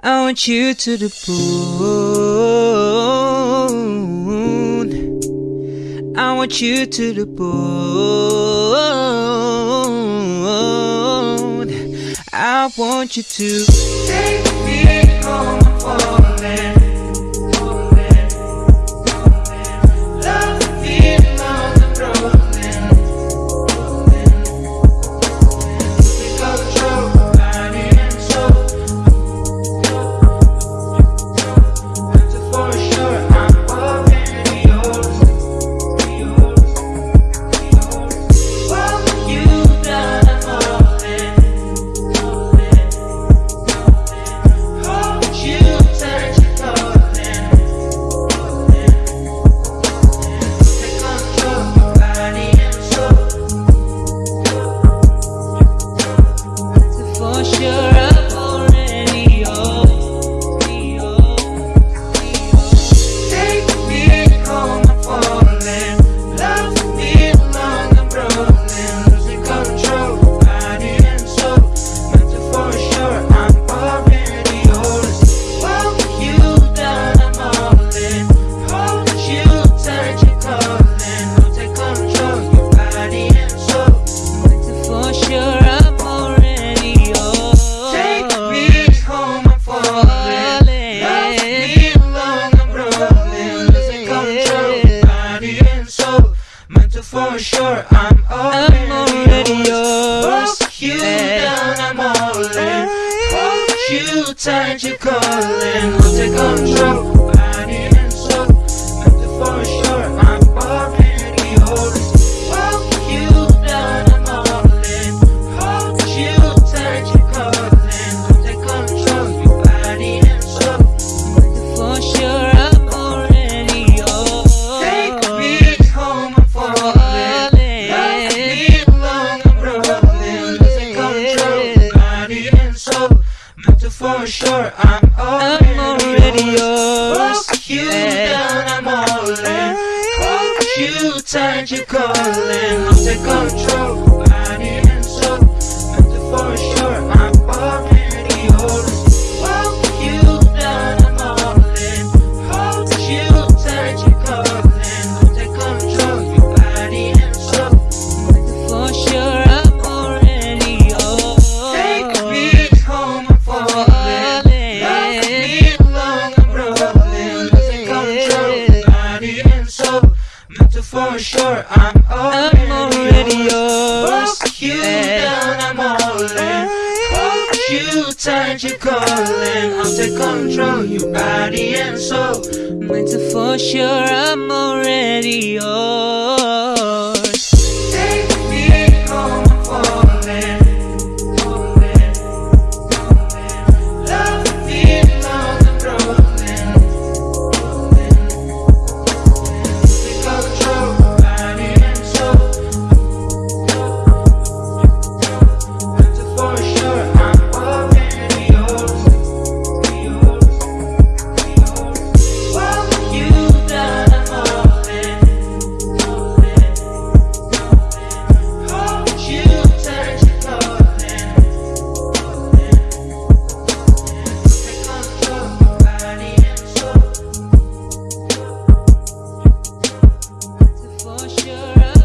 I want you to the bone. I want you to the bone. I want you to take me home for land. for sure I'm already, I'm already yours. You down, I'm all in. Walk you tight, you're calling. I'll take control, I need for sure I'm all I'm already yours. Walk you down, I'm all in. Walk you tight, you're calling. I'll take control. to for sure I'm already, I'm already yours. Fuck you yeah. down, I'm all in. Fuck you tight, you calling. I'll take control, your body and soul. Meant to for sure I'm already yours. around.